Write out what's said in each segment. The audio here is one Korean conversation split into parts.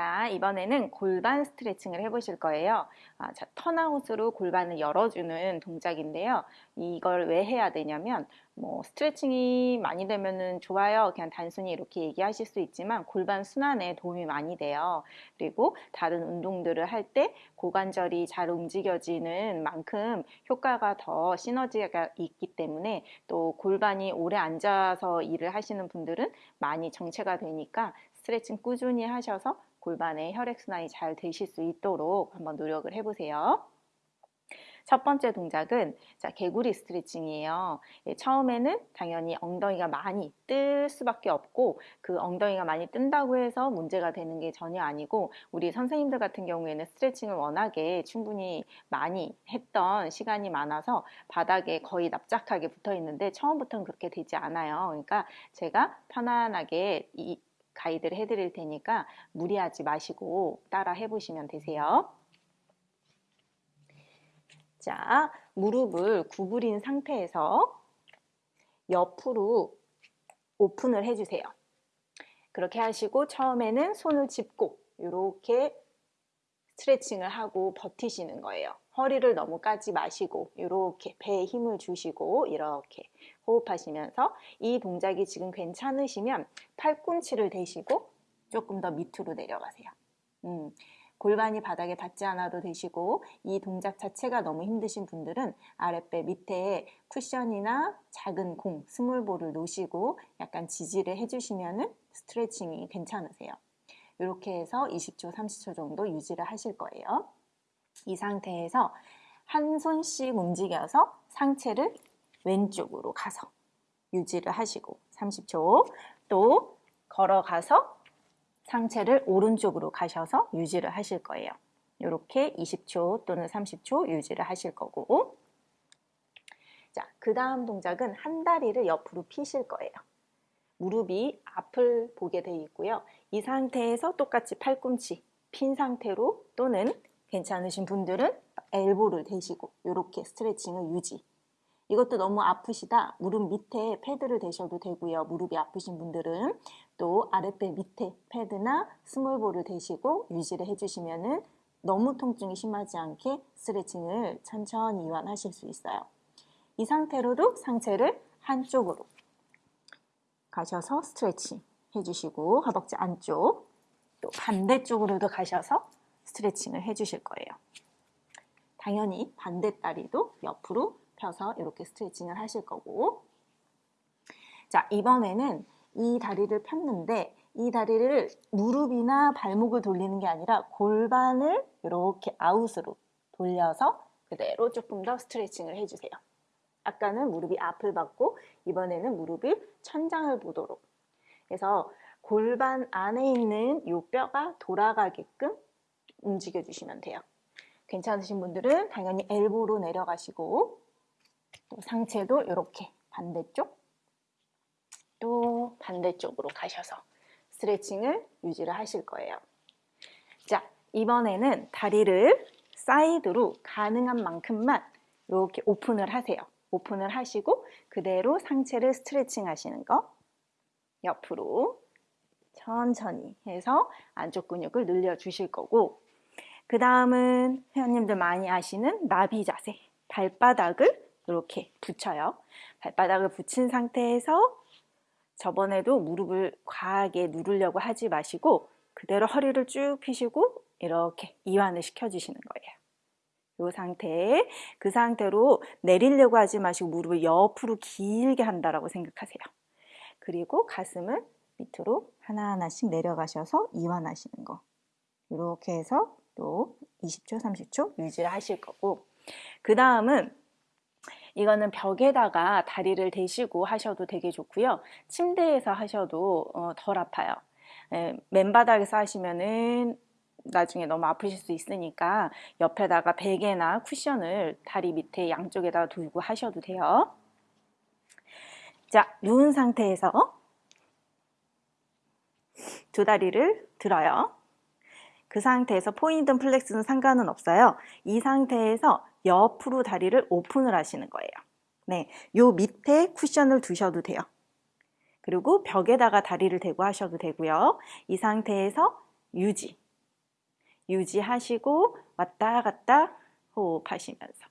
자, 이번에는 골반 스트레칭을 해보실 거예요. 아, 자, 턴아웃으로 골반을 열어주는 동작인데요. 이걸 왜 해야 되냐면, 뭐, 스트레칭이 많이 되면은 좋아요. 그냥 단순히 이렇게 얘기하실 수 있지만, 골반 순환에 도움이 많이 돼요. 그리고 다른 운동들을 할 때 고관절이 잘 움직여지는 만큼 효과가 더 시너지가 있기 때문에 또 골반이 오래 앉아서 일을 하시는 분들은 많이 정체가 되니까 스트레칭 꾸준히 하셔서 골반의 혈액순환이 잘 되실 수 있도록 한번 노력을 해보세요. 첫 번째 동작은 자, 개구리 스트레칭이에요. 예, 처음에는 당연히 엉덩이가 많이 뜰 수밖에 없고 그 엉덩이가 많이 뜬다고 해서 문제가 되는 게 전혀 아니고 우리 선생님들 같은 경우에는 스트레칭을 워낙에 충분히 많이 했던 시간이 많아서 바닥에 거의 납작하게 붙어 있는데 처음부터는 그렇게 되지 않아요. 그러니까 제가 편안하게 이 가이드를 해드릴 테니까 무리하지 마시고 따라 해보시면 되세요. 자, 무릎을 구부린 상태에서 옆으로 오픈을 해주세요. 그렇게 하시고 처음에는 손을 짚고 이렇게 스트레칭을 하고 버티시는 거예요. 허리를 너무 까지 마시고 이렇게 배에 힘을 주시고 이렇게 호흡하시면서 이 동작이 지금 괜찮으시면 팔꿈치를 대시고 조금 더 밑으로 내려가세요. 음, 골반이 바닥에 닿지 않아도 되시고 이 동작 자체가 너무 힘드신 분들은 아랫배 밑에 쿠션이나 작은 공, 스몰볼을 놓으시고 약간 지지를 해주시면 스트레칭이 괜찮으세요. 이렇게 해서 20초, 30초 정도 유지를 하실 거예요. 이 상태에서 한 손씩 움직여서 상체를 왼쪽으로 가서 유지를 하시고 30초 또 걸어가서 상체를 오른쪽으로 가셔서 유지를 하실 거예요. 이렇게 20초 또는 30초 유지를 하실 거고 자, 그 다음 동작은 한 다리를 옆으로 피실 거예요. 무릎이 앞을 보게 되어 있고요. 이 상태에서 똑같이 팔꿈치 핀 상태로 또는 괜찮으신 분들은 엘보를 대시고 이렇게 스트레칭을 유지 이것도 너무 아프시다. 무릎 밑에 패드를 대셔도 되고요. 무릎이 아프신 분들은 또 아랫배 밑에 패드나 스몰볼을 대시고 유지를 해주시면 너무 통증이 심하지 않게 스트레칭을 천천히 이완하실 수 있어요. 이 상태로도 상체를 한쪽으로 가셔서 스트레칭 해주시고 허벅지 안쪽 또 반대쪽으로도 가셔서 스트레칭을 해주실 거예요. 당연히 반대 다리도 옆으로 펴서 이렇게 스트레칭을 하실 거고 자 이번에는 이 다리를 폈는데 이 다리를 무릎이나 발목을 돌리는 게 아니라 골반을 이렇게 아웃으로 돌려서 그대로 조금 더 스트레칭을 해주세요. 아까는 무릎이 앞을 받고 이번에는 무릎이 천장을 보도록 그래서 골반 안에 있는 이 뼈가 돌아가게끔 움직여 주시면 돼요. 괜찮으신 분들은 당연히 엘보로 내려가시고 또 상체도 이렇게 반대쪽 또 반대쪽으로 가셔서 스트레칭을 유지를 하실 거예요. 자, 이번에는 다리를 사이드로 가능한 만큼만 이렇게 오픈을 하세요. 오픈을 하시고 그대로 상체를 스트레칭 하시는 거 옆으로 천천히 해서 안쪽 근육을 늘려 주실 거고 그 다음은 회원님들 많이 아시는 나비 자세 발바닥을 이렇게 붙여요. 발바닥을 붙인 상태에서 저번에도 무릎을 과하게 누르려고 하지 마시고 그대로 허리를 쭉 펴시고 이렇게 이완을 시켜주시는 거예요. 이 상태에 그 상태로 내리려고 하지 마시고 무릎을 옆으로 길게 한다라고 생각하세요. 그리고 가슴을 밑으로 하나하나씩 내려가셔서 이완하시는 거. 이렇게 해서 또 20초, 30초 유지를 하실 거고. 그 다음은 이거는 벽에다가 다리를 대시고 하셔도 되게 좋고요. 침대에서 하셔도 어, 덜 아파요. 에, 맨바닥에서 하시면은 나중에 너무 아프실 수 있으니까 옆에다가 베개나 쿠션을 다리 밑에 양쪽에다 두고 하셔도 돼요. 자, 누운 상태에서 두 다리를 들어요. 그 상태에서 point flex는 상관은 없어요. 이 상태에서 옆으로 다리를 open을 하시는 거예요. 네, 요 밑에 쿠션을 두셔도 돼요. 그리고 벽에다가 다리를 대고 하셔도 되고요. 이 상태에서 유지, 유지하시고 왔다 갔다 호흡하시면서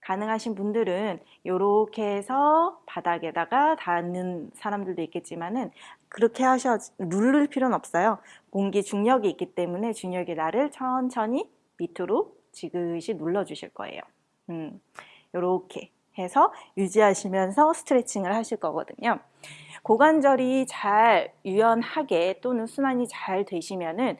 가능하신 분들은 이렇게 해서 바닥에다가 닿는 사람들도 있겠지만은 그렇게 하셔 누를 필요는 없어요. 공기 중력이 있기 때문에 중력의 날을 천천히 밑으로 지그시 눌러 주실 거예요. 음, 이렇게 해서 유지하시면서 스트레칭을 하실 거거든요. 고관절이 잘 유연하게 또는 순환이 잘 되시면은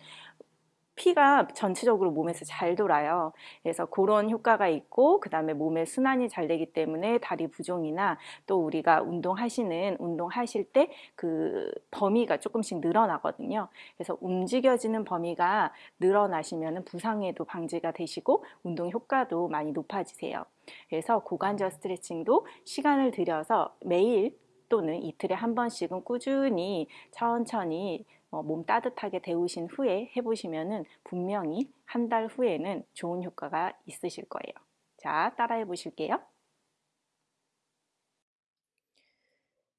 피가 전체적으로 몸에서 잘 돌아요. 그래서 그런 효과가 있고 그 다음에 몸의 순환이 잘 되기 때문에 다리 부종이나 또 우리가 운동하시는 운동하실 때 그 범위가 조금씩 늘어나거든요. 그래서 움직여지는 범위가 늘어나시면 부상에도 방지가 되시고 운동 효과도 많이 높아지세요. 그래서 고관절 스트레칭도 시간을 들여서 매일 또는 이틀에 한 번씩은 꾸준히 천천히 어, 몸 따뜻하게 데우신 후에 해보시면 분명히 한 달 후에는 좋은 효과가 있으실 거예요. 자, 따라해 보실게요.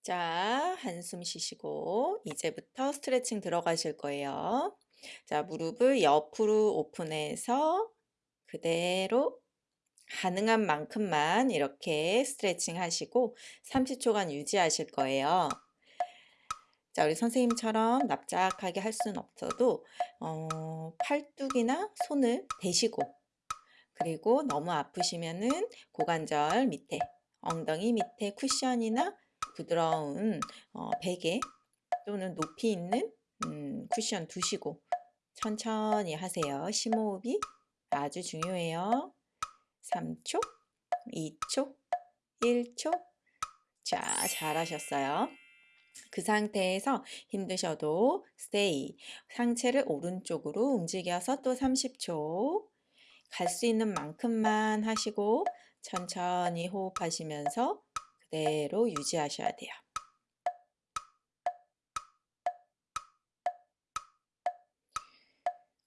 자, 한숨 쉬시고 이제부터 스트레칭 들어가실 거예요. 자, 무릎을 옆으로 오픈해서 그대로 가능한 만큼만 이렇게 스트레칭 하시고 30초간 유지하실 거예요. 자, 우리 선생님처럼 납작하게 할 수는 없어도 어, 팔뚝이나 손을 대시고 그리고 너무 아프시면은 고관절 밑에 엉덩이 밑에 쿠션이나 부드러운 어, 베개 또는 높이 있는 음, 쿠션 두시고 천천히 하세요. 심호흡이 아주 중요해요. 3초, 2초, 1초. 자, 잘하셨어요. 그 상태에서 힘드셔도 stay. 상체를 오른쪽으로 움직여서 또 30초. 갈 수 있는 만큼만 하시고 천천히 호흡하시면서 그대로 유지하셔야 돼요.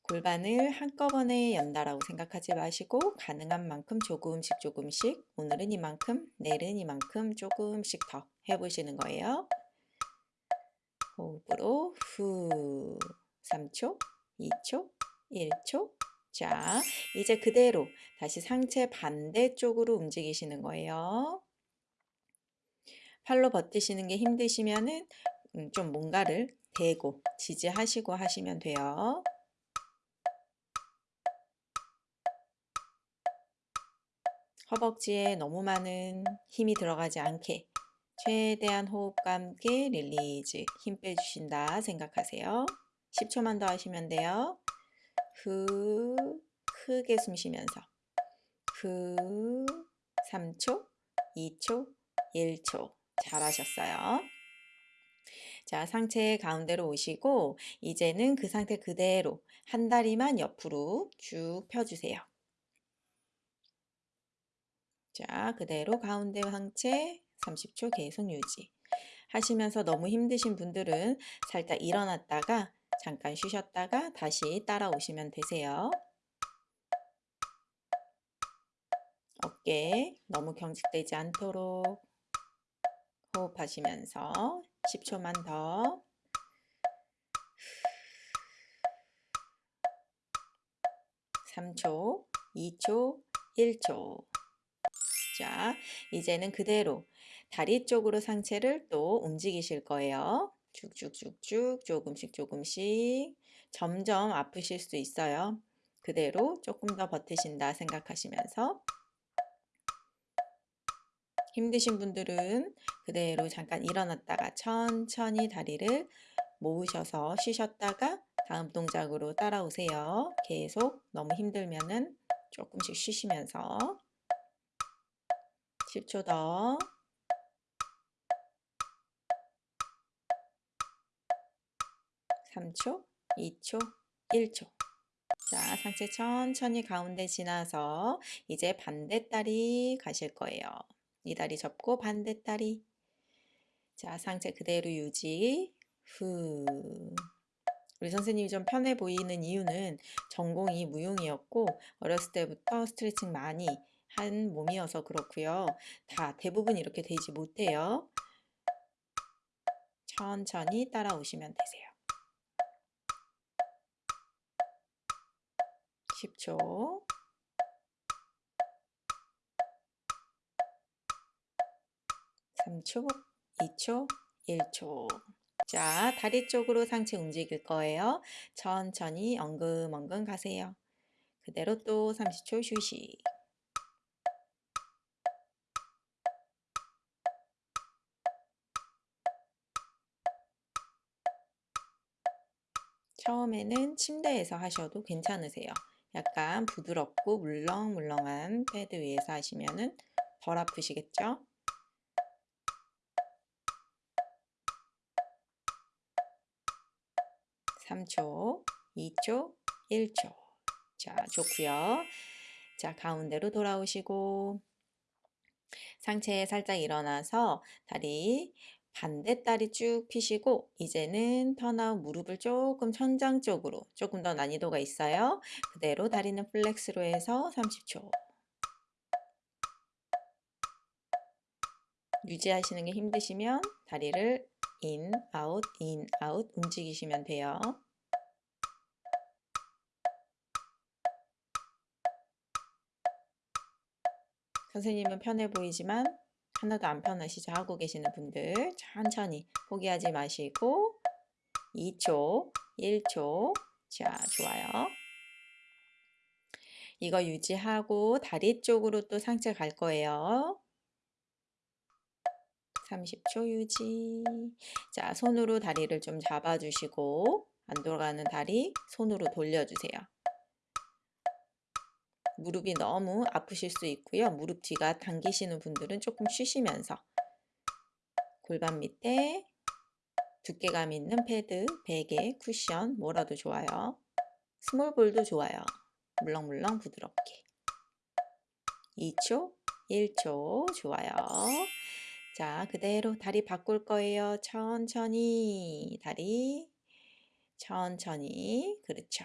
골반을 한꺼번에 연다라고 생각하지 마시고 가능한 만큼 조금씩 조금씩 오늘은 이만큼 내일은 이만큼 조금씩 더 해보시는 거예요. 호흡으로 후 3초, 2초, 1초 자 이제 그대로 다시 상체 반대쪽으로 움직이시는 거예요. 팔로 버티시는 게 힘드시면은 음, 좀 뭔가를 대고 지지하시고 하시면 돼요. 허벅지에 너무 많은 힘이 들어가지 않게 최대한 호흡과 함께 release 힘 빼주신다 생각하세요. 10초만 더 하시면 돼요. 후 크게 숨 쉬면서 후 3초 2초 1초 잘하셨어요. 자 상체 가운데로 오시고 이제는 그 상태 그대로 한 다리만 옆으로 쭉 펴주세요. 자 그대로 가운데 상체 30초 계속 유지. 하시면서 너무 힘드신 분들은 살짝 일어났다가 잠깐 쉬셨다가 다시 따라오시면 되세요. 어깨 너무 경직되지 않도록 호흡하시면서 10초만 더. 3초, 2초, 1초. 자, 이제는 그대로 다리 쪽으로 상체를 또 움직이실 거예요. 쭉쭉쭉쭉 조금씩 조금씩 점점 아프실 수 있어요. 그대로 조금 더 버티신다 생각하시면서 힘드신 분들은 그대로 잠깐 일어났다가 천천히 다리를 모으셔서 쉬셨다가 다음 동작으로 따라오세요. 계속 너무 힘들면은 조금씩 쉬시면서 10초 더 3초, 2초, 1초. 자, 상체 천천히 가운데 지나서 이제 반대다리 가실 거예요. 이 다리 접고 반대다리. 자, 상체 그대로 유지. 후. 우리 선생님이 좀 편해 보이는 이유는 전공이 무용이었고 어렸을 때부터 스트레칭 많이 한 몸이어서 그렇고요. 다 대부분 이렇게 되지 못해요. 천천히 따라오시면 되세요. 10초. 삼초 2초, 1초. 자, 다리 쪽으로 상체 움직일 거예요. 천천히 엉금엉금 가세요. 그대로 또 30초 휴식. 처음에는 침대에서 하셔도 괜찮으세요. 약간 부드럽고 물렁물렁한 패드 위에서 하시면은 덜 아프시겠죠? 3초, 2초, 1초. 자, 좋고요. 자, 가운데로 돌아오시고 상체 살짝 일어나서 다리 반대 다리 쭉 펴시고 이제는 턴아웃 무릎을 조금 천장 쪽으로 조금 더 난이도가 있어요. 그대로 다리는 flex로 해서 30초. 유지하시는 게 힘드시면 다리를 in, out, in, out 움직이시면 돼요. 선생님은 편해 보이지만 하나도 안 편하시죠? 하고 계시는 분들 천천히 포기하지 마시고 2초, 1초 자, 좋아요. 이거 유지하고 다리 쪽으로 또 상체 갈 거예요. 30초 유지. 자, 손으로 다리를 좀 잡아주시고 안 돌아가는 다리 손으로 돌려주세요. 무릎이 너무 아프실 수 있고요. 무릎 뒤가 당기시는 분들은 조금 쉬시면서 골반 밑에 두께감 있는 패드, 베개, 쿠션 뭐라도 좋아요. 스몰볼도 좋아요. 물렁물렁 부드럽게. 2초, 1초 좋아요. 자, 그대로 다리 바꿀 거예요. 천천히 다리 천천히 그렇죠.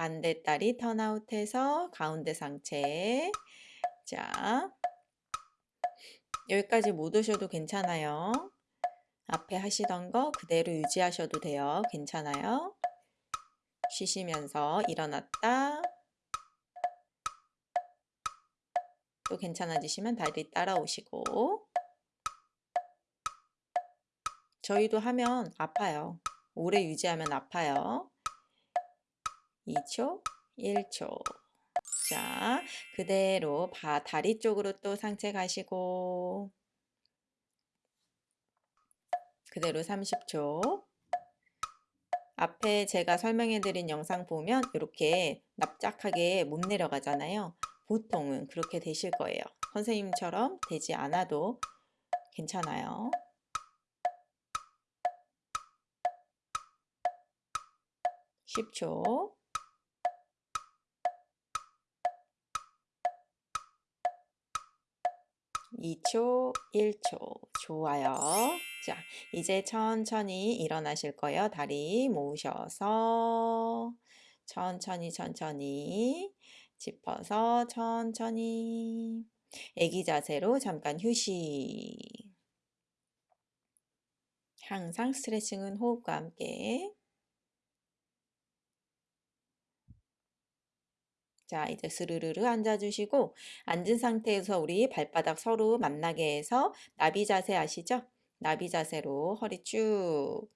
반대 다리 턴아웃해서 가운데 상체 자 여기까지 못 오셔도 괜찮아요. 앞에 하시던 거 그대로 유지하셔도 돼요. 괜찮아요. 쉬시면서 일어났다. 또 괜찮아지시면 다리 따라오시고 저희도 하면 아파요. 오래 유지하면 아파요. 2초, 1초. 자, 그대로 바, 다리 쪽으로 또 상체 가시고 그대로 30초. 앞에 제가 설명해 드린 영상 보면 이렇게 납작하게 못 내려가잖아요. 보통은 그렇게 되실 거예요. 선생님처럼 되지 않아도 괜찮아요. 10초. 2초, 1초. 좋아요. 자, 이제 천천히 일어나실 거예요. 다리 모으셔서 천천히 천천히 짚어서 천천히 애기 자세로 잠깐 휴식. 항상 스트레칭은 호흡과 함께 자, 이제 스르르르 앉아주시고 앉은 상태에서 우리 발바닥 서로 만나게 해서 나비 자세 아시죠? 나비 자세로 허리 쭉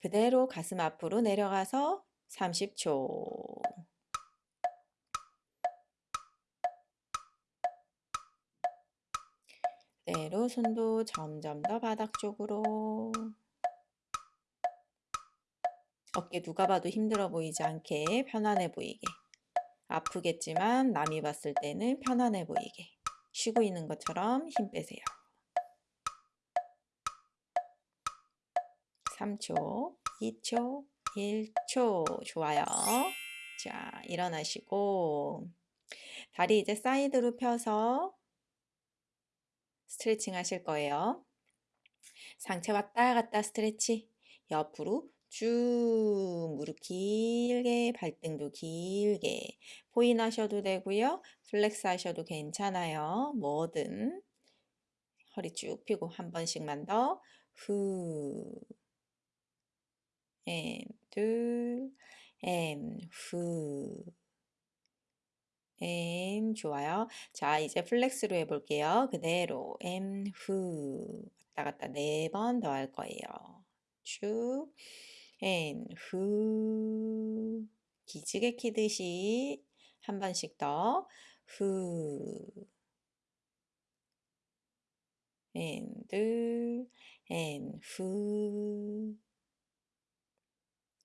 그대로 가슴 앞으로 내려가서 30초. 그대로 손도 점점 더 바닥 쪽으로. 어깨 누가 봐도 힘들어 보이지 않게 편안해 보이게 아프겠지만 남이 봤을 때는 편안해 보이게 쉬고 있는 것처럼 힘 빼세요. 3초, 2초, 1초 좋아요. 자, 일어나시고 다리 이제 side로 펴서 스트레칭 하실 거예요. 상체 왔다 갔다 stretch 옆으로 쭉 무릎 길게 발등도 길게 포인 하셔도 되고요. flex 하셔도 괜찮아요. 뭐든 허리 쭉 펴고 한 번씩만 더 후, 엠, 둘, 엠, 후. 앤 좋아요. 자, 이제 flex로 해볼게요. 그대로 and 후. 왔다 갔다 네 번 더 할 거예요. 쭉. and 후. 기지개 키듯이 한 번씩 더. 후. and 둘. and 후.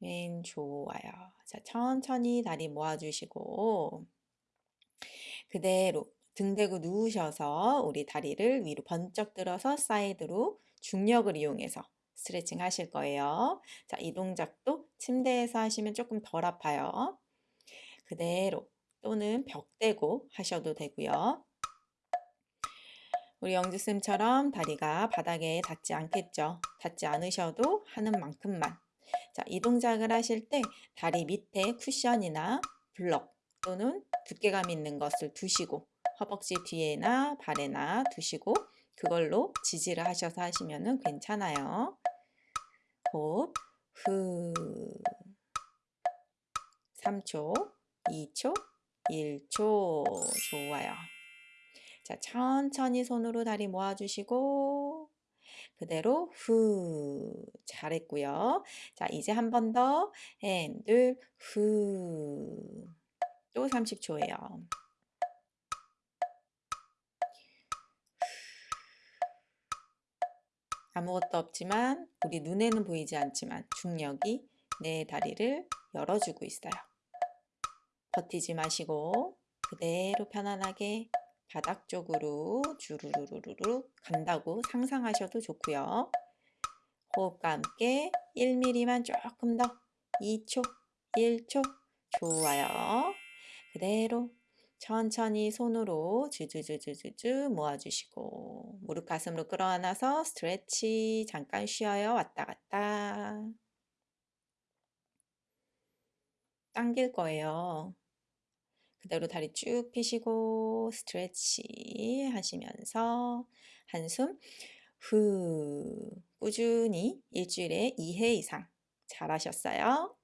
and 좋아요. 자, 천천히 다리 모아주시고 그대로 등 대고 누우셔서 우리 다리를 위로 번쩍 들어서 side로 중력을 이용해서 스트레칭 하실 거예요. 자, 이 동작도 침대에서 하시면 조금 덜 아파요. 그대로 또는 벽 대고 하셔도 되고요. 우리 영주쌤처럼 다리가 바닥에 닿지 않겠죠. 닿지 않으셔도 하는 만큼만. 자, 이 동작을 하실 때 다리 밑에 쿠션이나 블럭 또는 두께감 있는 것을 두시고 허벅지 뒤에나 발에나 두시고 그걸로 지지를 하셔서 하시면 괜찮아요. 호흡, 후. 3초, 2초, 1초. 좋아요. 자, 천천히 손으로 다리 모아주시고 그대로 후 잘했고요. 자, 이제 한 번더 핸들 후. 또 30초예요. 아무것도 없지만 우리 눈에는 보이지 않지만 중력이 내 다리를 열어주고 있어요. 버티지 마시고 그대로 편안하게 바닥 쪽으로 주르르르르 간다고 상상하셔도 좋고요. 호흡과 함께 1mm만 조금 더 2초, 1초 좋아요. 그대로 천천히 손으로 주주주주주주 모아주시고 무릎 가슴으로 끌어안아서 스트레치 잠깐 쉬어요. 왔다 갔다. 당길 거예요. 그대로 다리 쭉 펴시고 스트레치 하시면서 한숨 후 꾸준히 일주일에 2회 이상 잘하셨어요.